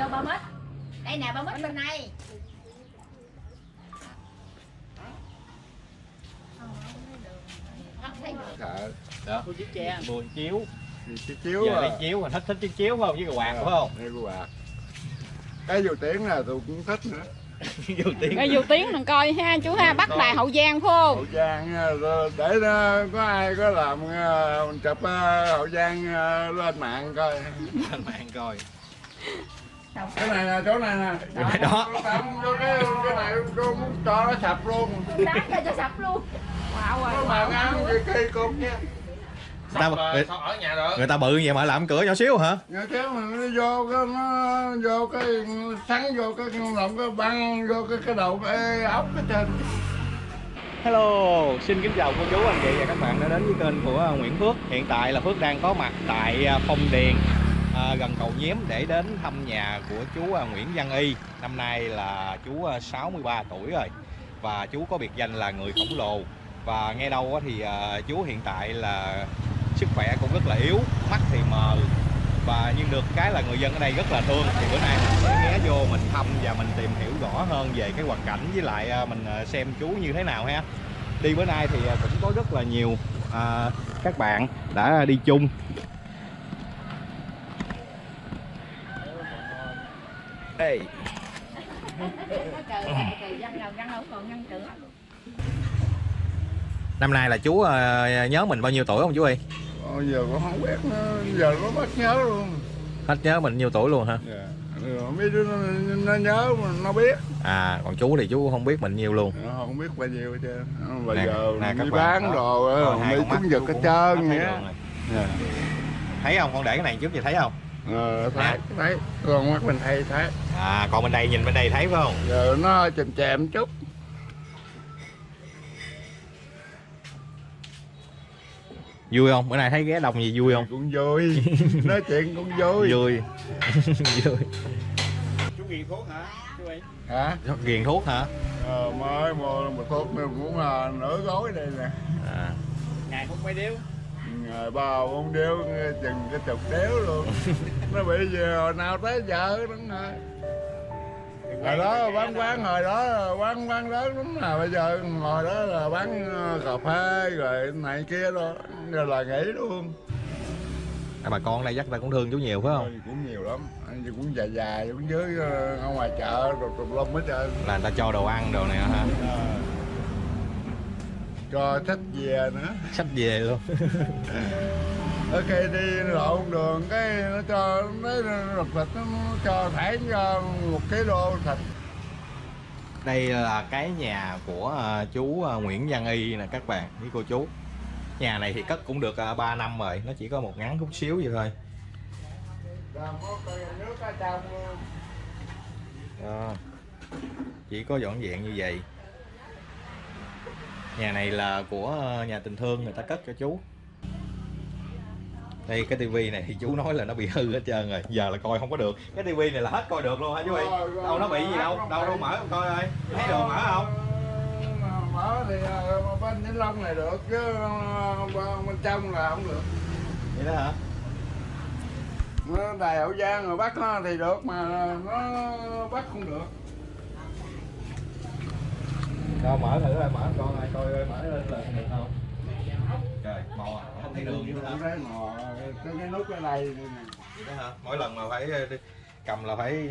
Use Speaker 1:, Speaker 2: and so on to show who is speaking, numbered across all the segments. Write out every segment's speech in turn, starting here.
Speaker 1: vô ba mít đây nè ba mít bên này Không thấy được.
Speaker 2: Sợ.
Speaker 3: đó
Speaker 4: chiếc tre
Speaker 3: buồn chiếu
Speaker 2: chiếc chiếu
Speaker 3: giờ
Speaker 2: à.
Speaker 3: chiếu mình thích thích chiếc chiếu phải không với cái quạt phải không
Speaker 2: cái quạt. Cái dù tiếng là tôi cũng thích nữa.
Speaker 3: dù tiếng
Speaker 5: Rồi dù tiếng đừng coi ha chú ha Bắc Đài Hậu Giang phải không
Speaker 2: Hậu Giang rồi để nó có ai có làm mình chụp à, Hậu Giang lên mạng coi.
Speaker 3: anh bạn coi
Speaker 2: Cái này nè, chỗ này nè.
Speaker 3: Đó.
Speaker 2: Tặng cho cái cái này cô muốn cho nó sập luôn.
Speaker 1: đá cho cho sập luôn
Speaker 5: Wow rồi
Speaker 2: mà cái cây cục nha.
Speaker 3: ta, người,
Speaker 4: Sao ở nhà được?
Speaker 3: người ta bự vậy mà làm cửa nhỏ xíu hả
Speaker 2: Nhớ chứ mà nó vô cái nó vô cái sắn vô cái lồng cái băng vô cái cái đầu cái ốc cái trên.
Speaker 3: Hello, xin kính chào cô chú anh chị và các bạn đã đến với kênh của Nguyễn Phước Hiện tại là Phước đang có mặt tại à, Phong Điền à, gần cầu Nhiếm để đến thăm nhà của chú à, Nguyễn Văn Y. Năm nay là chú à, 63 tuổi rồi và chú có biệt danh là người khổng lồ. Và nghe đâu thì à, chú hiện tại là sức khỏe cũng rất là yếu, mắt thì mờ và nhưng được cái là người dân ở đây rất là thương. Thì bữa nay mình sẽ ghé vô mình thăm và mình tìm hiểu rõ hơn về cái hoàn cảnh với lại à, mình xem chú như thế nào ha. Đi bữa nay thì cũng có rất là nhiều à, các bạn đã đi chung đây
Speaker 1: trời trời dân nào dân không còn ngăn cửa
Speaker 3: năm nay là chú à, nhớ mình bao nhiêu tuổi không chú ơi
Speaker 2: Ờ, giờ cũng không biết nữa, giờ nó bắt nhớ luôn.
Speaker 3: hết nhớ mình nhiêu tuổi luôn hả
Speaker 2: Dạ. Mấy đứa nó, nó nhớ mà nó biết.
Speaker 3: à còn chú thì chú không biết mình nhiêu luôn
Speaker 2: Nó không biết bao nhiêu hết trơn. Bây
Speaker 3: Nè,
Speaker 2: giờ
Speaker 3: nè,
Speaker 2: đi bán
Speaker 3: đó.
Speaker 2: đồ mấy chúng giật hết trơn vậy. Dạ.
Speaker 3: thấy không con để cái này trước thì thấy không
Speaker 2: Ờ, thấy, thấy. Còn mắt mình thấy, thấy.
Speaker 3: à còn bên đây nhìn bên đây thấy phải không
Speaker 2: Giờ nó chèm chèm chút.
Speaker 3: vui không bữa nay thấy ghé đông gì vui không
Speaker 2: Cũng vui. Nói chuyện cũng vui.
Speaker 3: vui vui
Speaker 4: Chú nghiền thuốc hả? Chú ơi.
Speaker 2: Hả?
Speaker 3: ghiền thuốc hả
Speaker 2: Ờ, mới mua một thuốc này cũng là nửa gói đây nè.
Speaker 3: à.
Speaker 4: Ngày hút mấy điếu.
Speaker 2: Ngày ba bốn điếu chừng cái chục điếu luôn. nó bị gì hồi nào tới giờ đúng rồi. Hồi đó bán quán hồi đó bán quán lớn lắm là bây giờ ngồi đó là bán ờ, cà phê rồi này kia đó rồi là nghỉ luôn
Speaker 3: À, bà con đây chắc ta cũng thương chú nhiều phải không
Speaker 2: cũng nhiều lắm anh cũng dài dài cũng dưới ờ, ở ngoài chợ rồi tùm lum hết trơn
Speaker 3: là người ta cho đồ ăn đồ này hả
Speaker 2: Ờ. cho sách về nữa.
Speaker 3: Sách về luôn.
Speaker 2: Khi đi lộn đường cái nó cho nó rụt thịt nó cho thải cho một ký đô thịt.
Speaker 3: Đây là cái nhà của à, chú à, Nguyễn Văn Y nè các bạn với cô chú. Nhà này thì cất cũng được uh, 3 năm rồi nó chỉ có một ngắn chút xíu vậy thôi. Đó. chỉ có dọn dẹn như vậy nhà này là của ờ, nhà tình thương người ta cất cho chú. Đây cái tivi này thì chú nói là nó bị hư hết trơn rồi. Giờ là coi không có được. Cái tivi này là hết coi được luôn hả chú ơi đâu nó bị gì đâu. đâu đâu mở coi ơi. Thấy được mở không?
Speaker 2: Ờ, mở thì ờ, bên Vĩnh Long này được chứ bên trong là không được.
Speaker 3: Vậy đó hả?
Speaker 2: Nó đài hậu giang rồi bắt nó thì được mà nó bắt không được
Speaker 3: Đâu mở thử coi mở. Con ai coi coi mở lên là được không? Trời mò không thấy đường nữa hả
Speaker 2: mò. Cái cái nút ở đây
Speaker 3: đó hả? Mỗi lần mà phải ờ, đi- cầm là phải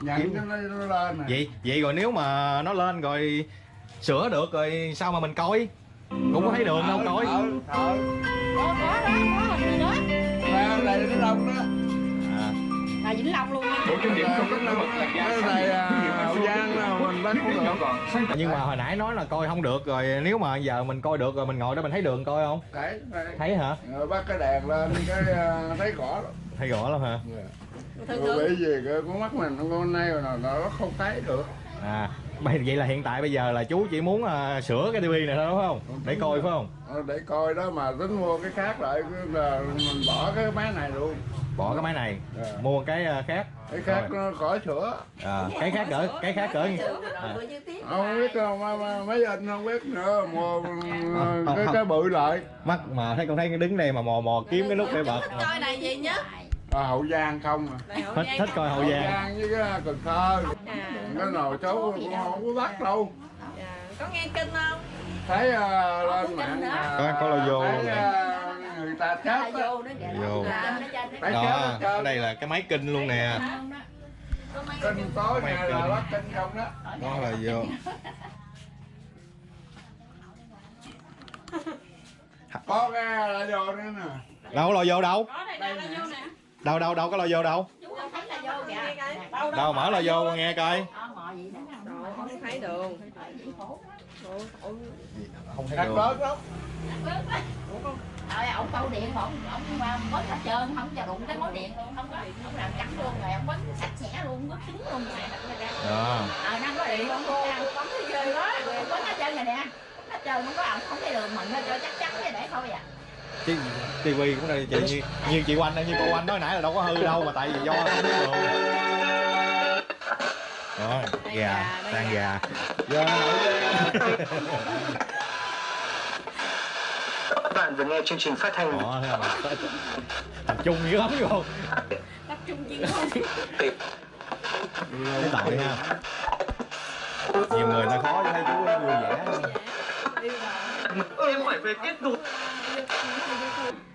Speaker 2: nhận cho nó, nó lên nè.
Speaker 3: Vậy vậy rồi nếu mà nó lên rồi sửa được rồi sao mà mình coi? Cũng có thấy đường đâu coi.
Speaker 2: thở thở.
Speaker 1: Có có đó có hình rồi đó
Speaker 2: ra đây nó đông đó.
Speaker 3: À,
Speaker 1: là vĩnh long luôn nha.
Speaker 4: Bộ trung điểm không có nổi bật
Speaker 2: cái này à, bắt không được.
Speaker 3: Nhưng mà hồi nãy nói là coi không được rồi nếu mà giờ mình coi được rồi mình ngồi đó mình thấy đường coi không?
Speaker 2: Thấy thấy.
Speaker 3: thấy hả?
Speaker 2: Rồi bắt cái đèn lên cái à, thấy rõ lắm.
Speaker 3: Thấy rõ lắm hả?
Speaker 1: Thường
Speaker 2: rồi
Speaker 1: thường
Speaker 2: bị gì cái con mắt mình con nay rồi nó không thấy được.
Speaker 3: À bây- vậy là hiện tại bây giờ là chú chỉ muốn à, sửa cái tivi này thôi đúng không? Để coi phải không?
Speaker 2: Ờ, để coi đó mà tính mua cái khác lại cứ là mình bỏ cái máy này luôn.
Speaker 3: Bỏ cái máy này
Speaker 2: Dạ.
Speaker 3: mua cái khác
Speaker 2: cái khác nó khỏi sửa.
Speaker 3: À, cái khác cỡ cái khác cỡ à,
Speaker 2: không biết đâu mà, mà, mấy anh không biết nữa mua
Speaker 3: Không,
Speaker 2: cái
Speaker 3: không.
Speaker 2: cái bự lại.
Speaker 3: Mắt mà thấy con thấy cái đứng đây mà mò mò kiếm cái nút để bật.
Speaker 1: Coi này gì nhá
Speaker 2: à, hậu giang không à.
Speaker 3: Thích thích coi hậu giang.
Speaker 2: giang với cái cần thơ.
Speaker 6: À,
Speaker 2: cái nồi cháu cũng không có bắt đâu.
Speaker 6: Dạ. có nghe kinh không?
Speaker 2: Thấy à, lên mạng
Speaker 3: Có- có logo
Speaker 2: thấy,
Speaker 3: luôn
Speaker 2: ta chết á.
Speaker 1: vô
Speaker 3: đó. Ở
Speaker 2: trơn.
Speaker 3: đây là cái máy kinh luôn nè.
Speaker 2: Kinh tối ngày là bắt kinh không đó.
Speaker 3: Đó là vô.
Speaker 2: Có cái là vô nữa nè.
Speaker 3: Đâu lo vô đâu.
Speaker 2: Nè.
Speaker 3: Đâu đâu đâu có lo vô đâu.
Speaker 1: Chú không thấy là vô kìa.
Speaker 3: Đâu mở lo vô nghe coi.
Speaker 1: Ờ, mò gì đó nè.
Speaker 6: Trời, không thấy đường.
Speaker 3: Không thấy
Speaker 2: đặt
Speaker 1: ơi, ông câu điện ông mà bớt hết trơn không cho đụng cái mối điện. Luôn không có không làm cắn luôn rồi ông bớt sạch sẽ luôn bớt cứng luôn. Này
Speaker 3: đó
Speaker 1: ờ nó có điện không? Cô bấm cái chơi đó bớt hết trơn rồi nè. Hết trơn không có ông không thấy đường mình nó cho chắc chắn cái để thôi à.
Speaker 3: Chứ tivi cũng đây chị như, như chị Oanh như cô Oanh nói nãy là đâu có hư đâu mà tại vì do không biết đường rồi gà tan gà.
Speaker 2: Giang
Speaker 7: Các bạn vừa nghe chương trình phát thanh.
Speaker 3: Đó thấy không? Tập trung dữ lắm. Cái tội ha. Nhiều người ta khó thấy chú vui vẻ
Speaker 7: Em phải về kết nối.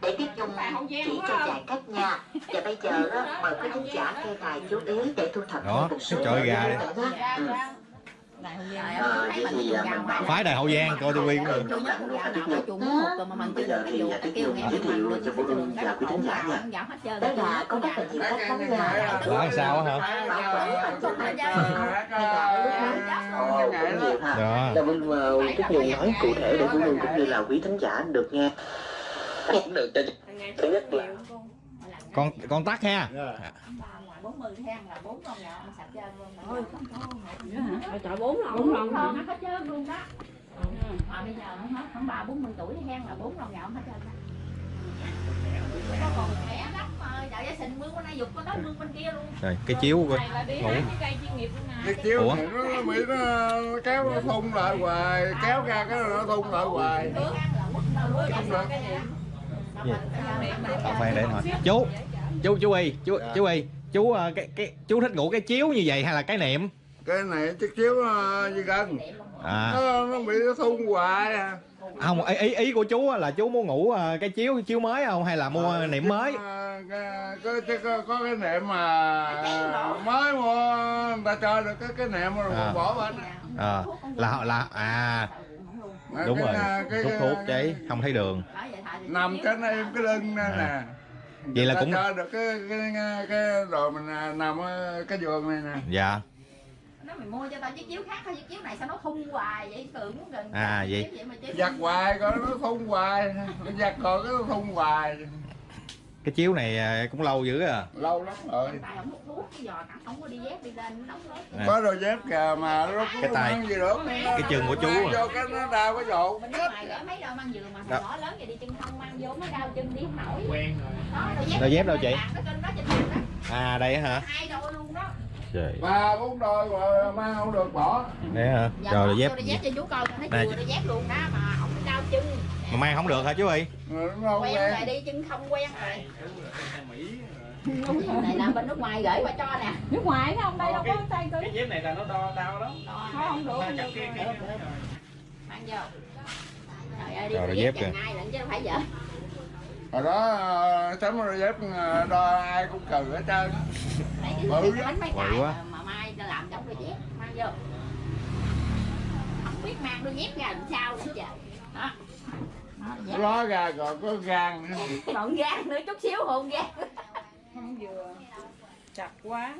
Speaker 8: Để biết dùng chỉ cho dài cách nha. Và bây giờ á, mời quý khán giả nghe đài chú ý để thu thập
Speaker 3: Đó,
Speaker 8: một số
Speaker 3: trời gà
Speaker 8: Ờ, vậy
Speaker 1: mình
Speaker 8: thì
Speaker 1: đi
Speaker 8: à, mình bảo
Speaker 3: phái đài hậu giang coi tivi
Speaker 1: chủ nhất nào chủ một tuần mà mình chưa
Speaker 8: giờ
Speaker 1: được
Speaker 8: thì
Speaker 1: cái vụ
Speaker 8: Tiết
Speaker 1: kêu nghe
Speaker 8: giới
Speaker 1: mình
Speaker 8: thiệu cho phụ huynh và quý khán giả nha. Đó là có rất là nhiều cách lắm nha.
Speaker 3: Đó là sao á hả?
Speaker 8: Đó nhiều Là Vinh Tiết Kiều nói cụ thể để phụ huynh cũng như là quý thính giả được nghe. Cũng được cho thứ nhất là
Speaker 3: con. Con tắt ha
Speaker 1: bốn mươi than là bốn con gạo ăn sạch trơn luôn
Speaker 6: Ở chợ bốn lần bốn lần hả
Speaker 1: con hết trơn luôn đó mà bây giờ không hết khoảng ba bốn mươi tuổi than là bốn con gạo hết trơn đó có còn khỏe lắm mà chợ gia sình mướn bên này dục con đó mướn bên kia luôn
Speaker 3: rồi cái chiếu coi ngủ
Speaker 2: cái chiếu
Speaker 3: Ủa?
Speaker 2: nó bị nó, nó kéo nó thun lại hoài kéo ra cái nó thun lại hoài không
Speaker 3: Tao khoan để hỏi chú chú chú y chú
Speaker 2: Dạ.
Speaker 3: chú y chú ờ, cái cái chú thích ngủ cái chiếu như vậy hay là cái niệm?
Speaker 2: Cái này chiếc chiếu nó như gân
Speaker 3: à.
Speaker 2: Nó, nó bị nó thun hoài. À.
Speaker 3: không ý ý, của chú là chú muốn ngủ ờ, cái chiếu chiếu mới không? Hay là mua niệm mới?
Speaker 2: À, cái- có, có, cái nệm mà à, mới mua người ta cho được cái cái nệm rồi
Speaker 3: À.
Speaker 2: bỏ bên.
Speaker 3: Ờ là là à. Đúng
Speaker 2: cái,
Speaker 3: rồi.
Speaker 2: cái, cái,
Speaker 3: thuốc cháy không thấy đường.
Speaker 2: nằm trên em cái lưng nè
Speaker 3: À.
Speaker 2: nè
Speaker 3: Vậy là cũng-
Speaker 2: cho được cái cái cái đồ mình à, nằm ở cái giường này nè.
Speaker 3: Dạ.
Speaker 1: Nó mày mua cho tao chiếc chiếu khác thôi chiếc chiếu này sao nó thun hoài vậy? Tưởng gần
Speaker 3: À, vậy.
Speaker 1: Chiếu mà chiếu-
Speaker 2: giặt hoài coi nó thun hoài. Giặt rồi cái nó thun hoài
Speaker 3: cái chiếu này ờ, cũng lâu dữ à.
Speaker 2: Lâu lắm rồi.
Speaker 1: Tại không hút thuốc cái giò cẳng không có đi dép đi lên nó đóng lớp
Speaker 3: À.
Speaker 2: có đôi dép kìa mà nó
Speaker 3: Cái tay.
Speaker 2: gì được.
Speaker 3: Cái chân của chú à.
Speaker 2: vô cái nó đau cái dột
Speaker 1: đôi mang giường mà
Speaker 3: Đó.
Speaker 1: hồi đó lớn vậy đi chân không mang vô mới đau chân đi không nổi.
Speaker 4: Quen rồi.
Speaker 1: Đó
Speaker 3: Đôi dép đâu chị? à đây hả?
Speaker 1: Hai đôi luôn đó.
Speaker 3: Trời.
Speaker 2: Ba bốn đôi mà mang không được bỏ.
Speaker 3: Đây hả?
Speaker 1: Dạ,
Speaker 3: rồi đôi dép.
Speaker 1: đôi dép cho chú coi
Speaker 3: Nè,
Speaker 1: đôi dép luôn đó mà không có đau chân
Speaker 3: mà mang không được hả chú y
Speaker 2: Rồi không
Speaker 1: quen rồi đi chân không quen rồi.
Speaker 4: Mỹ
Speaker 1: này là bên nước ngoài gửi qua cho nè.
Speaker 5: Nước ngoài không đây đâu có tay tôi.
Speaker 4: Cái dép này là nó đo đau lắm.
Speaker 5: Không được
Speaker 4: Ba
Speaker 5: không được rồi.
Speaker 1: mang vô. Trời ơi đi
Speaker 3: Rồi, dép kìa.
Speaker 1: ai lận chứ đâu phải vợ
Speaker 2: hồi đó ờ, sắm đôi dép ờ, đo ai cũng cừ hết trơn. Bự
Speaker 3: quá.
Speaker 1: mà, mai ta làm trong đôi dép. Mang vô. Không biết mang đôi dép ra làm sao nữa trời đó Dép.
Speaker 2: ló ra còn có gan nữa.
Speaker 1: Còn gan nữa chút xíu hồn gan.
Speaker 6: Không vừa. Chặt quá.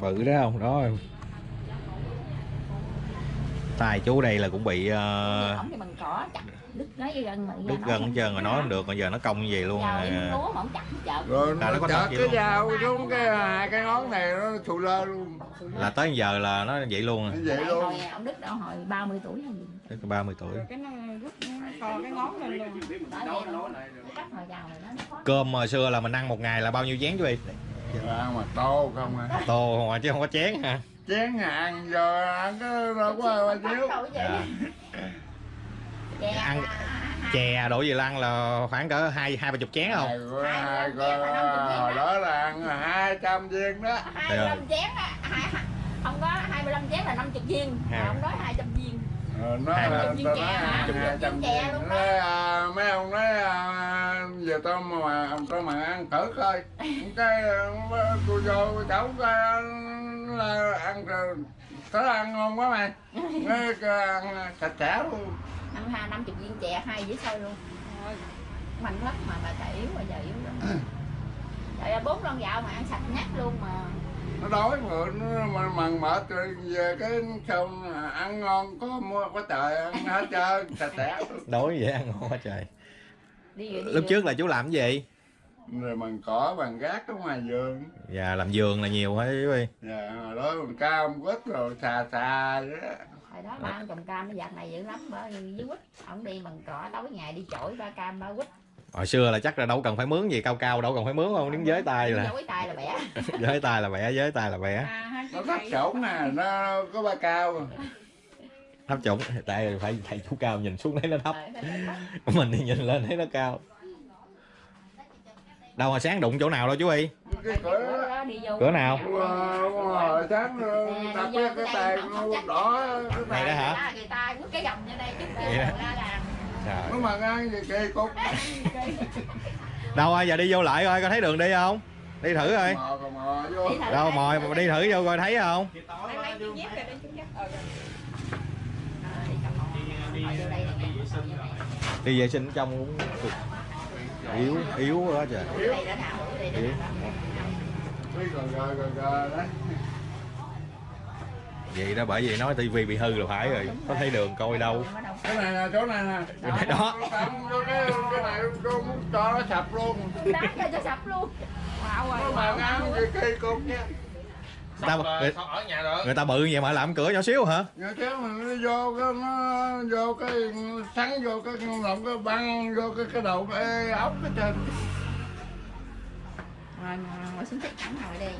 Speaker 3: Bự đó không đó tay chú đây là cũng bị
Speaker 1: cỏ chặt đứt nói gần mà
Speaker 3: đứt hết trơn rồi nói không được bây giờ nó cong như vậy luôn
Speaker 1: giờ
Speaker 3: à.
Speaker 1: mà chặt chợ.
Speaker 2: Rồi
Speaker 3: nó
Speaker 2: nó
Speaker 3: có vậy
Speaker 2: cái dao xuống cái hai cái ngón này nó thù lơ luôn.
Speaker 3: Là tới giờ là nó vậy luôn à.
Speaker 2: vậy luôn.
Speaker 1: hồi ổng đứt đâu hồi 30 tuổi hay gì.
Speaker 3: Tới 30 tuổi.
Speaker 6: Cái nó rút co cái ngón lên luôn.
Speaker 3: Cơm hồi xưa là mình ăn một ngày là bao nhiêu chén chú y
Speaker 2: ăn mà tô không à.
Speaker 3: Tô không à, chứ không có chén hả?
Speaker 2: Chén ăn giờ ăn cái đâu có
Speaker 1: vậy.
Speaker 3: Dạ.
Speaker 1: Chè
Speaker 3: Ăn- chè đổ về lăng là khoảng cỡ hai hai ba chục chén không?
Speaker 2: Hai hai hồi đó là ăn hai trăm viên đó.
Speaker 1: Hai mươi lăm chén á. Hai không có 25 chén là 50 viên.
Speaker 3: Ha.
Speaker 1: mà ông nói 200 viên.
Speaker 2: Ờ, nó
Speaker 3: Hai
Speaker 2: là
Speaker 1: trăm viên chè.
Speaker 2: nói hai trăm
Speaker 1: Viên chè
Speaker 2: viên
Speaker 1: luôn
Speaker 2: nói, à, mấy ông nói à, giờ tao mà ông tao mà ăn thử coi. Cái tôi vô cháu coi là ăn rồi thấy ăn ngon quá mày. Cái ăn sạch sẽ luôn
Speaker 1: ăn hai 50 viên chè hai dĩa xôi luôn. Mạnh lắm mà bà chạy yếu mà giờ yếu lắm. Trời ơi bốn lon gạo mà ăn sạch nhắc luôn mà.
Speaker 2: Nó đói mà nó mà mần mệt rồi về cái xong ăn ngon có mua có trời ăn hết trơn sạch sẽ.
Speaker 3: Đối vậy ăn ngon quá trời.
Speaker 1: Đi về đi
Speaker 3: lúc
Speaker 1: về.
Speaker 3: trước là chú làm cái gì?
Speaker 2: Rồi bằng cỏ bằng gác ở ngoài vườn.
Speaker 3: Dạ làm vườn là nhiều hả chú
Speaker 2: dạ hồi đó bằng cam quýt rồi xà xà vậy đó
Speaker 1: hồi đó ba ông trồng cam nó giặt này dữ lắm bởi vì dưới quýt. Ông đi bằng cỏ tối ngày đi chổi ba cam ba quýt.
Speaker 3: Hồi xưa là chắc là đâu cần phải mướn gì cao cao đâu cần phải mướn không đứng với tay là
Speaker 1: dối tay là bẻ.
Speaker 3: Với tay là vẽ với tay là
Speaker 6: À, hai
Speaker 2: nó
Speaker 6: cái
Speaker 2: thấp xổn nè nó có ba cao.
Speaker 3: Thấp trụng tại phải thầy chú cao nhìn xuống thấy nó thấp.
Speaker 1: Ờ,
Speaker 3: mình thì nhìn lên thấy nó cao. Đâu mà sáng đụng chỗ nào đâu chú y
Speaker 2: cái cửa
Speaker 1: Cửa
Speaker 3: nào?
Speaker 2: Hồi sáng đặt cái cái tay đỏ cái
Speaker 3: này đó hả?
Speaker 1: Người ta cái gầm như đây chút kia ra làm.
Speaker 3: Trời.
Speaker 2: nó mà ăn gì kỳ cục.
Speaker 3: Đâu ơi giờ đi vô lại coi có thấy đường đi không? Đi thử coi. Đâu mồi mà đi thử vô coi thấy không.
Speaker 6: Ờ, rồi.
Speaker 1: Ờ, đi
Speaker 3: vệ sinh trong cũng cực yếu yếu quá trời. Yếu.
Speaker 2: gờ gờ gờ gờ đấy
Speaker 3: vậy đó bởi vì nói tivi bị hư là phải rồi. Có thấy đường coi đâu.
Speaker 2: Cái này nè chỗ này nè.
Speaker 3: Đó.
Speaker 2: Tặng vô cái cái này muốn cho nó sập luôn.
Speaker 1: Đá cho sập luôn.
Speaker 6: Wow,
Speaker 2: nó
Speaker 6: rồi.
Speaker 2: kỳ cục nha
Speaker 3: người ta, người,
Speaker 4: nhà được.
Speaker 3: người ta bự vậy mà làm cửa nhỏ xíu hả?
Speaker 2: Rồi kéo mà nó vô cái nó vô cái sắn vô cái lòng cái băng vô cái cái đầu cái ốc cái trên.
Speaker 1: Rồi, ngồi, ngồi xuống thích thẳng ngồi đi.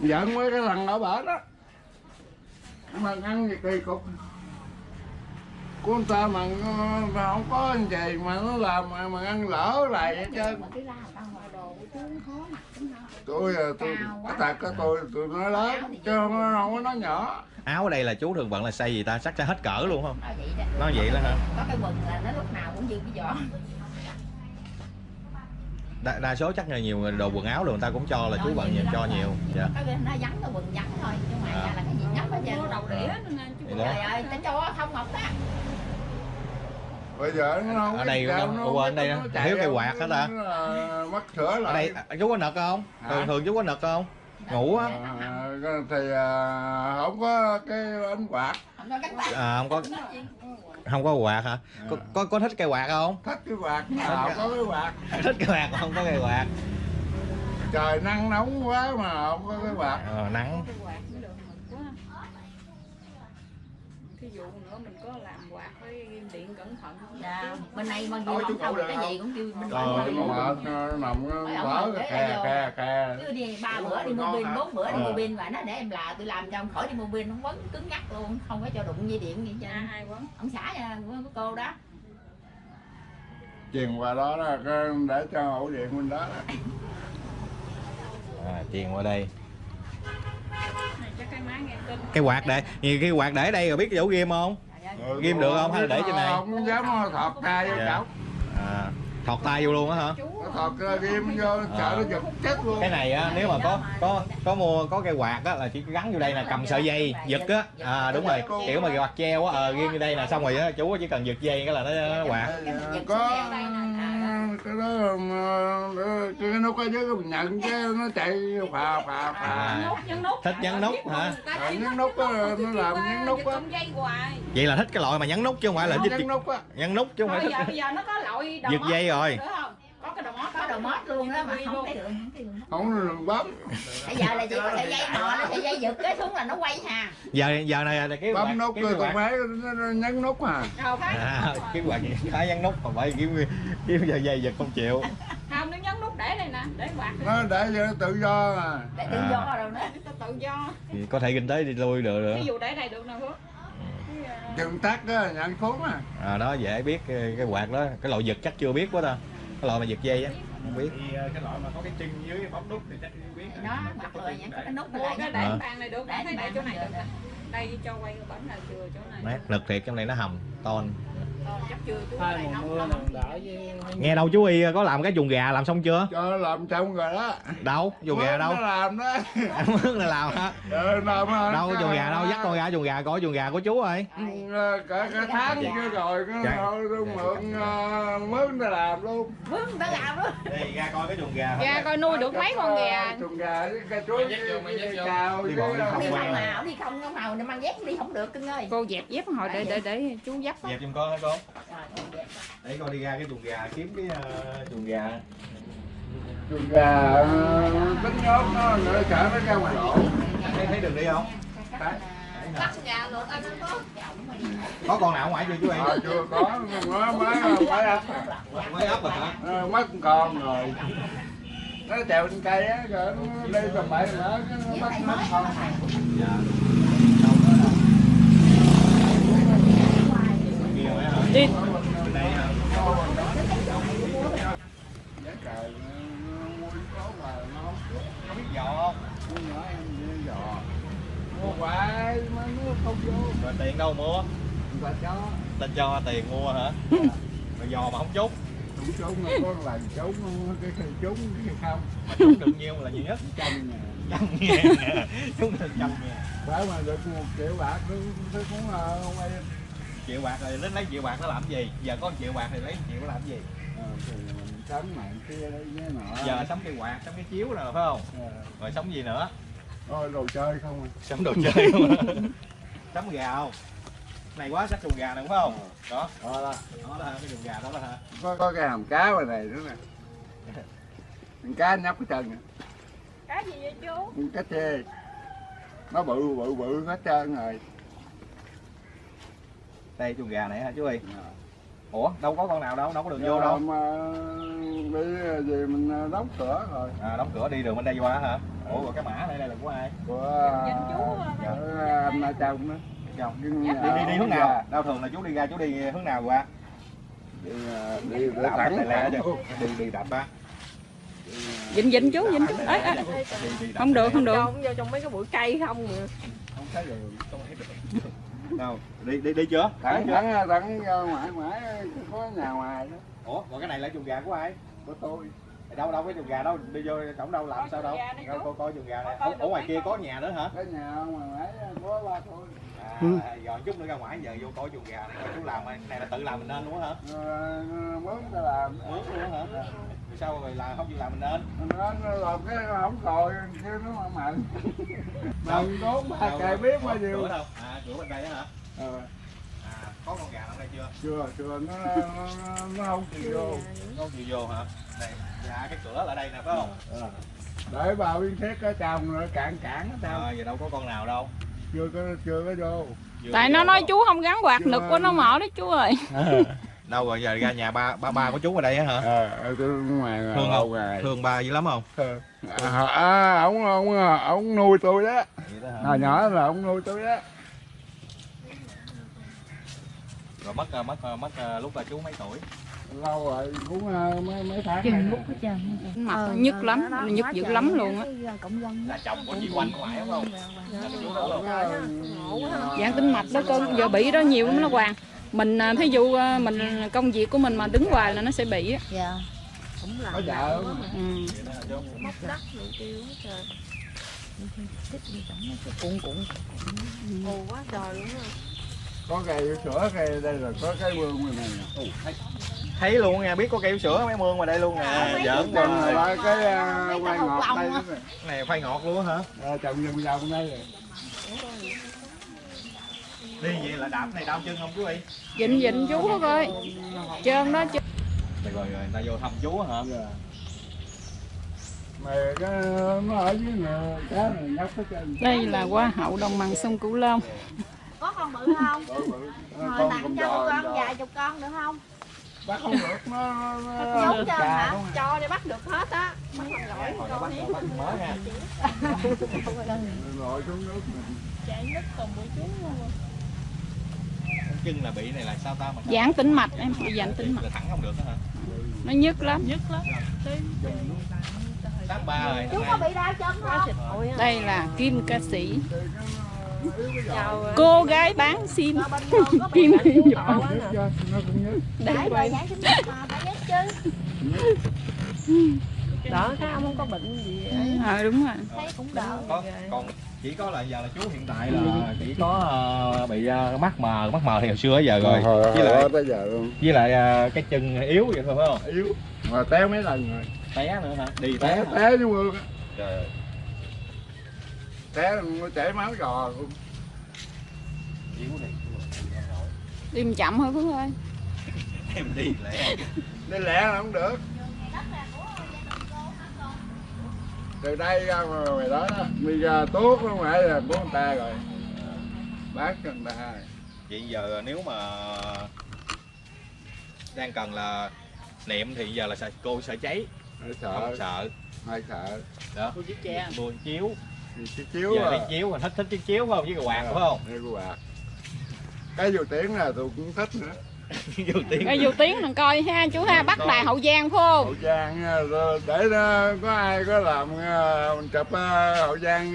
Speaker 2: Giận mấy cái thằng ở bển đó mà ăn gì kỳ cục? Của người ta mà, mà không có gì mà nó làm mà, mà ăn lỡ lại hết trơn.
Speaker 1: Ra mặt chúng nó
Speaker 2: tôi à, tôi cái tôi tôi nói lớn chứ không, không có nói nhỏ.
Speaker 3: Áo ở đây là chú thường bận là size gì ta? Chắc sẽ hết cỡ luôn không?
Speaker 1: Nói vậy đó.
Speaker 3: Nói vậy đó hả?
Speaker 1: Có cái quần là nó lúc nào cũng dư cái vỏ
Speaker 3: đa, đa số chắc là nhiều đồ quần áo rồi người ta cũng cho là chú bận nhiều cho nhiều. Dạ.
Speaker 1: Cái bên nó vắng cái quần vắng thôi Chứ ngoài
Speaker 3: À.
Speaker 1: ra là cái gì nhắm hết trơn
Speaker 6: Mua đầu đĩa
Speaker 3: đó.
Speaker 1: Trời ơi, ta cho không ngọc á
Speaker 2: bây giờ nó không
Speaker 3: Ở đây nó-
Speaker 2: không
Speaker 3: ở đây
Speaker 2: nó
Speaker 3: nó
Speaker 2: chạy
Speaker 3: thiếu cây quạt hết ta?
Speaker 2: mất sửa
Speaker 3: ở
Speaker 2: lại.
Speaker 3: Đây à, chú có nực không? Thường thường chú có nực không? Ngủ á.
Speaker 2: À, thì à, không có cái ánh quạt.
Speaker 3: À, không có không có quạt hả? Có, có có thích cây quạt không?
Speaker 2: Thắt cái quạt nào có cái quạt.
Speaker 3: Thích cây quạt không có cây quạt.
Speaker 2: Trời nắng nóng quá mà không có cái quạt.
Speaker 3: Ờ, nắng
Speaker 6: Cái quạt mới được mực quá. Dụ nữa mình có làm quạt với ghim điện cẩn thận.
Speaker 1: Dạ, bên này kia
Speaker 2: Thôi, chú
Speaker 1: không không cái gì
Speaker 2: không?
Speaker 1: cũng kêu bên
Speaker 2: nó
Speaker 1: này.
Speaker 2: mệt nó nằm nó
Speaker 1: Phải
Speaker 2: mở
Speaker 1: không? vô.
Speaker 2: khe khe
Speaker 1: cứ đi ba bữa đi mua pin bốn bữa đi
Speaker 2: Ờ.
Speaker 1: mua pin và nó để em là tôi làm cho ông khỏi đi mua pin không quấn cứng nhắc luôn không có cho đụng dây điện gì hết
Speaker 6: À, hay quá.
Speaker 1: ông xã của cô đó
Speaker 2: truyền qua đó là cái để cho ổ điện bên đó đó.
Speaker 3: à, truyền qua đây
Speaker 6: cái máy nghe tin.
Speaker 3: cây quạt để nhiều khi quạt để đây rồi biết chỗ ghim không
Speaker 2: Ừ,
Speaker 3: Ghim được không? Hay là để trên này?
Speaker 2: không dám thọt tay vô
Speaker 3: Dạ. à, thọt tay vô luôn á hả
Speaker 2: thọt cái ghim vô sợ nó giật chết luôn
Speaker 3: cái này á nếu mà có có có mua có cây quạt á là chỉ gắn vô đây là cầm sợi dây giật á à đúng rồi kiểu mà quạt treo á ờ ghim vô đây là xong rồi á chú chỉ cần giật dây cái là nó, nó quạt
Speaker 2: có cái đó mà, cái ở dưới cái mình nhận cái nó chạy phà phà phà
Speaker 3: À.
Speaker 6: nút nhấn nút.
Speaker 3: Thích nhấn nút hả?
Speaker 2: Ờ, nhấn nút á, nó làm nhấn nút á.
Speaker 6: Giật dây hoài.
Speaker 3: vậy là thích cái loại mà nhấn nút chứ không phải là
Speaker 2: nhấn nút á
Speaker 3: nhấn nút chứ không phải
Speaker 6: Bây
Speaker 3: thích
Speaker 6: giờ bây giờ nó có loại
Speaker 3: giật dây rồi
Speaker 6: mót
Speaker 1: mót luôn đó mà không thấy được không thấy được.
Speaker 2: Không bấm
Speaker 1: bây giờ là chỉ có sợi dây mò nó sợi dây giật cái xuống là nó quay hà.
Speaker 3: Giờ giờ này là cái
Speaker 2: bấm nút
Speaker 3: cái
Speaker 2: rồi
Speaker 3: quạt
Speaker 2: còn phải nó- nó nhấn nút
Speaker 6: Đâu phải.
Speaker 3: à, cái quạt phải nhấn nút còn phải kiếm kiếm giờ dây giật không chịu.
Speaker 6: Không nó nhấn nút để đây nè, để quạt.
Speaker 2: nó để cho nó tự do mà
Speaker 1: để tự
Speaker 3: À.
Speaker 1: do rồi đó.
Speaker 6: Để tự do.
Speaker 3: thì có thể kinh tế đi lui được
Speaker 6: Ví
Speaker 3: nữa
Speaker 6: dụ để đây được nè Phước.
Speaker 2: chừng tắt á nhận cuốn à
Speaker 3: à đó dễ biết cái, cái quạt đó. Cái loại giật chắc chưa biết quá ta cái loại mà giật dây á không biết
Speaker 4: Thì ờ, cái loại mà có cái chân dưới cái bấm nút thì chắc không biết
Speaker 1: nó bật rồi những cái nút lại
Speaker 6: cái để bàn này được
Speaker 1: Để
Speaker 6: thấy đây
Speaker 1: bàn
Speaker 6: chỗ
Speaker 1: này được
Speaker 6: đây cho quay cái bánh là chưa chỗ này
Speaker 3: nét lực thiệt trong này nó hầm ton Nghe đâu chú y có làm cái chuồng gà làm xong chưa?
Speaker 2: Cho làm xong rồi đó.
Speaker 3: Đâu? Chuồng gà đâu?
Speaker 2: nó làm đó.
Speaker 3: Mướn là làm hả?
Speaker 2: Ờ, làm
Speaker 3: đâu chuồng gà đâu? Dắt con ra chuồng gà coi chuồng gà của chú ơi.
Speaker 2: Ừ, cả cả tháng chưa rồi
Speaker 3: Dạ.
Speaker 2: luôn mượn ờ, mướn ta làm luôn.
Speaker 1: Vướng ta làm luôn.
Speaker 3: Đi ra coi cái chuồng gà
Speaker 6: Gà coi nuôi được mấy con gà.
Speaker 2: Chuồng gà với
Speaker 4: vô.
Speaker 2: cào
Speaker 3: Đi không
Speaker 1: đi không
Speaker 3: rồi.
Speaker 1: màu đi không màu nên mang dép đi không được cưng ơi.
Speaker 6: Cô dẹp dép hồi để để để chú dắt.
Speaker 3: Dẹp giùm con hả con
Speaker 1: Dẹp.
Speaker 3: để con đi ra cái chuồng gà kiếm cái ờ, chuồng gà.
Speaker 2: Chuồng gà ờ, tính nhốt nó nữa sợ nó ra ngoài lộ
Speaker 3: thấy thấy đường đi không?
Speaker 1: Bắt gà luôn anh có
Speaker 3: có con nào ở ngoài chưa chú y
Speaker 2: ờ, chưa có. Nó mới mới ấp
Speaker 3: mới ấp rồi hả?
Speaker 2: Ờ, mất con rồi. Nó trèo trên cây á rồi nó đi tầm bậy nó bắt mất con
Speaker 3: dạ kia phải hả
Speaker 6: đi
Speaker 3: bên đây hả
Speaker 2: giá trời nó mua có mà nó
Speaker 3: không biết dò không
Speaker 2: mua nhỏ em đi. Mà nó không
Speaker 3: rồi tiền đâu mua?
Speaker 2: Người ta cho
Speaker 3: ta cho tiền mua hả? Rồi dò mà không trúng.
Speaker 2: Đúng trúng mà có lần trúng cái cái trúng cái không.
Speaker 3: Mà trúng được nhiêu là nhiều nhất?
Speaker 2: Trăm ngàn.
Speaker 3: Trăm ngàn. Trúng được trăm ngàn.
Speaker 2: Mà được một triệu bạc nó nó cũng không ai
Speaker 3: triệu bạc rồi lấy lấy triệu bạc nó làm cái gì? Giờ có triệu bạc thì lấy triệu nó làm cái gì?
Speaker 2: Ờ, thì mình sắm mạng kia đấy với nọ
Speaker 3: giờ sắm cây quạt sắm cái chiếu rồi phải không?
Speaker 2: Ờ,
Speaker 3: rồi sắm gì nữa?
Speaker 2: Thôi đồ chơi không à.
Speaker 3: Sắm đồ chơi không à? sắm gà không? Này quá sắc chuồng gà này phải không? Đó.
Speaker 2: Đó là
Speaker 3: đó là cái chuồng gà đó là hả?
Speaker 2: Có có cái hàm cá ngoài này nữa nè. Con cá nhóc cái chân nè.
Speaker 6: Cái gì vậy chú?
Speaker 2: Con cá chê. Nó bự bự bự hết trơn rồi
Speaker 3: đây chuồng gà này hả chú ơi ủa đâu có con nào đâu đâu có đường vô đâu.
Speaker 2: mà đi về mình đóng cửa rồi.
Speaker 3: À đóng cửa đi đường bên đây qua hả? Ủa rồi cái mã này đây là của ai?
Speaker 2: Của
Speaker 6: Dành chú
Speaker 2: của anh ở trong đó.
Speaker 3: Chồng
Speaker 2: đi
Speaker 3: đi đi đi hướng nào? đâu thường là chú đi ra chú đi hướng nào qua?
Speaker 2: Đi đi thẳng.
Speaker 3: Lẹ đi đi đạp ba.
Speaker 6: Dịnh dịnh chú dịnh chú. Ấy ấy
Speaker 3: Đi- đi đạp
Speaker 6: không được không được.
Speaker 5: Vô trong mấy cái bụi cây không mà.
Speaker 2: Không thấy đường
Speaker 3: lẹ. Đâu đi đi đi chưa?
Speaker 2: Thẳng thẳng thẳng ra ngoài ngoài có nhà ngoài đó.
Speaker 3: Ủa còn cái này là chuồng gà của ai?
Speaker 2: Của tôi.
Speaker 3: Đâu đâu cái chuồng gà đâu đi vô cổng đâu làm sao đâu. đâu coi coi chuồng gà. Này ở, ở ngoài kia có nhà nữa hả?
Speaker 2: Cái nhà ngoài ngoài có ba tôi
Speaker 3: à, rồi chút nữa ra ngoài giờ vô coi chuồng gà. Này coi chú làm này này là tự làm mình nên luôn hả?
Speaker 2: Ờ, mướn ta làm.
Speaker 3: Mướn luôn hả? Sao rồi làm không chịu làm mình nên?
Speaker 2: Nó nó làm cái không còi chứ nó mà mạnh. Bằng tốn ba cài biết bao nhiêu.
Speaker 3: cửa đâu? À cửa bên đây á hả?
Speaker 2: Ờ,
Speaker 3: à có con gà ở đây chưa?
Speaker 2: Chưa chưa nó nó, nó không chịu vô.
Speaker 3: Không chịu vô hả? Đây dạ cái cửa là đây nè phải không?
Speaker 2: Ờ. để vào biên thiết ở trong rồi cản cản ở
Speaker 3: à, giờ đâu có con nào đâu
Speaker 2: chưa có chưa có vô
Speaker 6: tại nó nói
Speaker 3: đâu.
Speaker 6: chú không gắn quạt nực của nó mở đấy chú ơi
Speaker 3: đâu rồi giờ ra nhà ba ba ba của chú ở đây á hả
Speaker 2: ờ tôi ngoài ngoài
Speaker 3: Thương
Speaker 2: lâu
Speaker 3: không?
Speaker 2: ngày
Speaker 3: thương ba dữ lắm không
Speaker 2: Ờ. à, à, ông ông ông nuôi tôi đó hồi nhỏ là ông nuôi tôi đó
Speaker 3: rồi mất ờ, mất ờ, mất ờ, lúc là chú mấy tuổi
Speaker 2: lâu rồi cũng ờ, mấy mấy tháng
Speaker 5: chừng
Speaker 2: này.
Speaker 5: lúc hết trơn.
Speaker 6: Mặt nhức lắm nhức dữ lắm luôn á.
Speaker 5: dân
Speaker 3: là chồng của chị có phải không?
Speaker 2: Ờ,
Speaker 6: dạng tính mạch đó cưng giờ bị đó nhiều lắm nó hoàng. Mình thí dụ mình công việc của mình mà đứng hoài là nó sẽ bị á.
Speaker 5: Dạ. Cũng là
Speaker 2: có vợ
Speaker 6: ừ.
Speaker 5: Móc đất rồi kêu hết trời. Thích đi tổng nó cái cuộn cuộn ồ quá trời luôn á.
Speaker 2: Có cây sữa cây đây là có cái vườn bên này nè.
Speaker 3: Thấy luôn nha biết có cây sữa mấy mương ngoài đây luôn nè. Giỡn
Speaker 2: còn
Speaker 3: rồi
Speaker 2: cái ờ, quay
Speaker 1: cái
Speaker 2: ngọt đây.
Speaker 3: này khoai ngọt luôn hả?
Speaker 2: Ờ, trồng vòng vòng đây rồi.
Speaker 3: Đi vậy là đạp này đau chân không chú ơi
Speaker 6: dịnh dịnh chú đó coi trơn đó chứ.
Speaker 3: Rồi rồi người ta vô thăm chú hả?
Speaker 2: Dạ. mà cái nó ở dưới cá này nhóc hết trơn.
Speaker 6: Đây là hoa hậu đồng bằng sông cửu long.
Speaker 1: Có con bự không?
Speaker 2: Bự bự.
Speaker 1: Rồi
Speaker 2: con
Speaker 1: tặng
Speaker 2: con
Speaker 1: cho con vài chục con được không
Speaker 2: bắt không được nó nó
Speaker 1: Giống
Speaker 2: già
Speaker 1: hả?
Speaker 6: cho để bắt được hết á. Bắt không nổi
Speaker 3: Hồi đó bắt bắt mới nha
Speaker 2: rồi xuống nước. Mình
Speaker 6: chạy nước còn bụi chú
Speaker 3: chân là bị này là sao ta mà
Speaker 6: giãn tĩnh mạch em bị giãn tĩnh mạch.
Speaker 3: Là thẳng không được đó hả?
Speaker 6: Nó nhức lắm.
Speaker 5: Nhất lắm.
Speaker 3: Ba rồi
Speaker 1: chú có bị đau chân không?
Speaker 6: đây là kim ca sĩ cô gái bán sim. Kim nhỏ
Speaker 1: Đấy
Speaker 6: quay
Speaker 5: Đỡ cái ông không có bệnh gì
Speaker 6: ờ đúng rồi.
Speaker 1: Thấy cũng đỡ.
Speaker 3: Có còn chỉ có là giờ là chú hiện tại là chỉ có ờ, bị ờ, mắt mờ mắt mờ thì hồi xưa giờ rồi.
Speaker 2: Hồi,
Speaker 3: với lại
Speaker 2: tới giờ luôn.
Speaker 3: với lại ờ, cái chân yếu vậy thôi phải không?
Speaker 2: Yếu. Mà téo mấy lần rồi.
Speaker 3: Té nữa hả? Đi
Speaker 2: té
Speaker 3: té
Speaker 2: té chứ mưa
Speaker 3: trời ơi.
Speaker 2: Té chảy máu giò luôn.
Speaker 6: Đi chậm thôi Phước ơi.
Speaker 3: Em đi lẹ
Speaker 2: đi lẹ là không được. Từ đây ra mà mày đó đó đi ra tốt không phải là của người ta rồi. Cho người ta
Speaker 3: vậy giờ nếu mà đang cần là niệm thì giờ là sợ cô sợ cháy.
Speaker 2: Hơi
Speaker 3: không
Speaker 2: sợ.
Speaker 3: Sợ
Speaker 2: hơi sợ
Speaker 3: đó. Mua chiếu
Speaker 2: chiếc chiếu
Speaker 3: giờ
Speaker 2: à.
Speaker 3: đi chiếu mà thích thích chiếc chiếu phải không? Với cái quạt phải không?
Speaker 2: Đây của quạt. Cái dù tiếng là tôi cũng thích nữa.
Speaker 3: Vô tiếng.
Speaker 6: Dù tiếng mình coi ha chú ha bắt đài hậu giang phải không?
Speaker 2: Hậu giang rồi để nó có ai có làm ờ, mình chụp ờ, hậu giang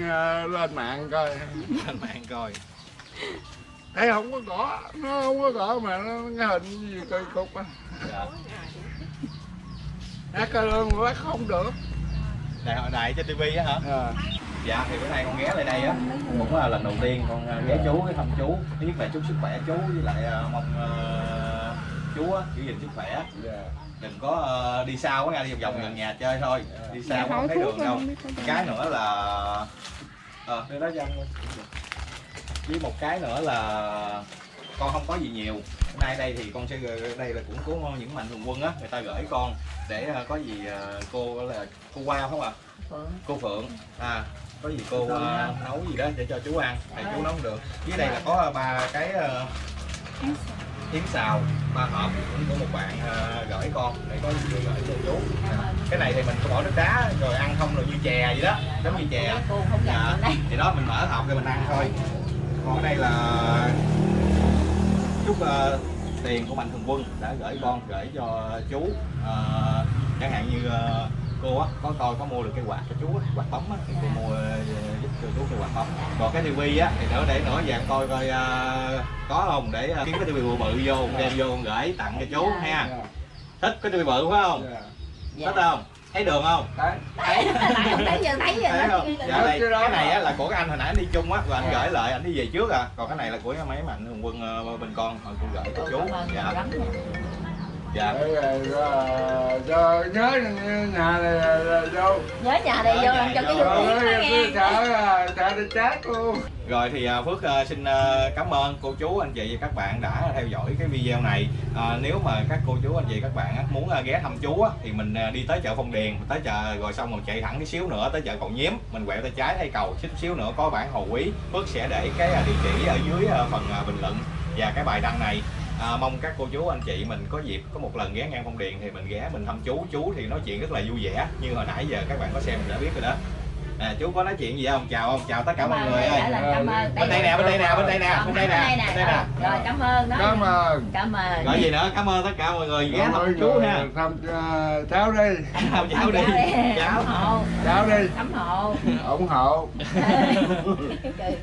Speaker 2: lên mạng coi.
Speaker 3: Lên mạng coi.
Speaker 2: Thấy không có cỏ nó không có cỏ mà nó cái hình gì cây cục á.
Speaker 3: Dạ.
Speaker 2: hát ca lương mà bắt không được.
Speaker 3: Đài đài trên tivi á hả?
Speaker 2: À.
Speaker 3: dạ thì bữa nay con ghé lại đây á. Cũng là lần đầu tiên con ờ, ghé chú cái thăm chú. Thứ nhất là chúc sức khỏe chú với lại ờ, mong ờ, chú á giữ gìn sức khỏe.
Speaker 2: Dạ.
Speaker 3: đừng có ờ, đi xa quá nha đi vòng vòng gần nhà chơi thôi. Đi xa quá không thấy đường đâu.
Speaker 6: có
Speaker 3: cái nữa là ờ. Đưa đó với một cái nữa là con không có gì nhiều. Hôm nay đây thì con sẽ gửi- đây là cũng của những mạnh thường quân á. Người ta gửi con để ờ, có gì ờ, cô là cô qua không ạ? Cô phượng. À có gì cô ờ, nấu gì đó để cho chú ăn tại chú nấu không được. Dưới đây là có ba cái ờ, yến xào. ba hộp cũng của một bạn ờ, gửi con để có gì gửi cho chú. Cái này thì mình có bỏ nước đá rồi ăn không rồi như chè vậy đó giống như chè. Dạ.
Speaker 1: đây.
Speaker 3: Thì đó mình mở hộp rồi mình ăn thôi. Còn ở đây là chút ờ, tiền của mạnh thường quân đã gửi con gửi cho chú Ờ, chẳng hạn như ờ, cô á có coi có mua được cái quạt cho chú á, quạt bấm á thì cô mua ờ, giúp cho chú cái quạt bấm còn cái tivi á thì nữa để nữa về em coi coi ờ, có không để ờ, kiếm cái tivi bự bự vô đem vô con gửi tặng cho chú ha.
Speaker 2: Dạ.
Speaker 3: thích cái tivi bự phải không?
Speaker 2: Dạ.
Speaker 3: thích không? Thấy đường không?
Speaker 2: Đấy.
Speaker 1: tại không thấy giờ thấy
Speaker 3: thấy
Speaker 1: rồi
Speaker 3: không
Speaker 1: đó
Speaker 3: dạ đây cái này á là của cái anh hồi nãy anh đi chung á rồi anh gửi lại anh đi về trước à. Còn cái này là của mấy mạnh thường quân bên con hồi cô gửi cho chú. dạ dạ
Speaker 2: ờ, ờ, nhớ nhà này là vô
Speaker 1: nhớ nhà đây vô làm cho cái
Speaker 3: Rồi,
Speaker 1: dùng tiếng nó nghe
Speaker 2: sợ sợ đi chát luôn
Speaker 3: Rồi thì à, Phước à, xin à, cảm ơn cô chú anh chị và các bạn đã theo dõi cái video này. À, nếu mà các cô chú anh chị các bạn muốn à, ghé thăm chú á, thì mình à, đi tới chợ Phong Điền, tới chợ rồi xong rồi chạy thẳng tí xíu nữa tới chợ Cầu Nhiếm, mình quẹo tay trái thay cầu chút xíu nữa có bản Hồ Quý. Phước sẽ để cái à, địa chỉ ở dưới à, phần à, bình luận và cái bài đăng này. À, mong các cô chú anh chị mình có dịp có một lần ghé ngang Phong Điền thì mình ghé mình thăm chú. Chú thì nói chuyện rất là vui vẻ như hồi nãy giờ các bạn có xem mình đã biết rồi đó à, chú có nói chuyện gì không? Chào không chào tất cả mọi người ơi. bên đây nè bên đây nè bên đây nè bên đây nè bên đây nè.
Speaker 1: rồi cảm ơn. Đó
Speaker 2: cảm ơn.
Speaker 1: cảm ơn.
Speaker 3: Gọi gì nữa? Cảm ơn tất cả mọi người. Ghé thăm chú ha.
Speaker 2: thăm ờ, cháu đi.
Speaker 3: Chào cháu đi.
Speaker 1: ủng
Speaker 3: cháu.
Speaker 1: Hộ.
Speaker 2: Cháu đi.
Speaker 1: Ủng hộ.
Speaker 2: Ủng hộ.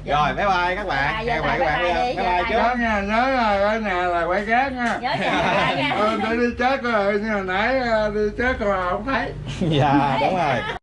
Speaker 3: Rồi bye bye các bạn.
Speaker 1: Bye,
Speaker 3: các bạn
Speaker 1: bye,
Speaker 3: các bạn
Speaker 1: bye,
Speaker 3: đi
Speaker 1: bye,
Speaker 3: bye chú.
Speaker 2: Nhớ nha nhớ là ở nhà là quay gác nha.
Speaker 1: Nhớ nhà nha.
Speaker 2: Ờ, đi chết rồi như hồi nãy ờ, đi chết rồi không thấy.
Speaker 3: Dạ đúng rồi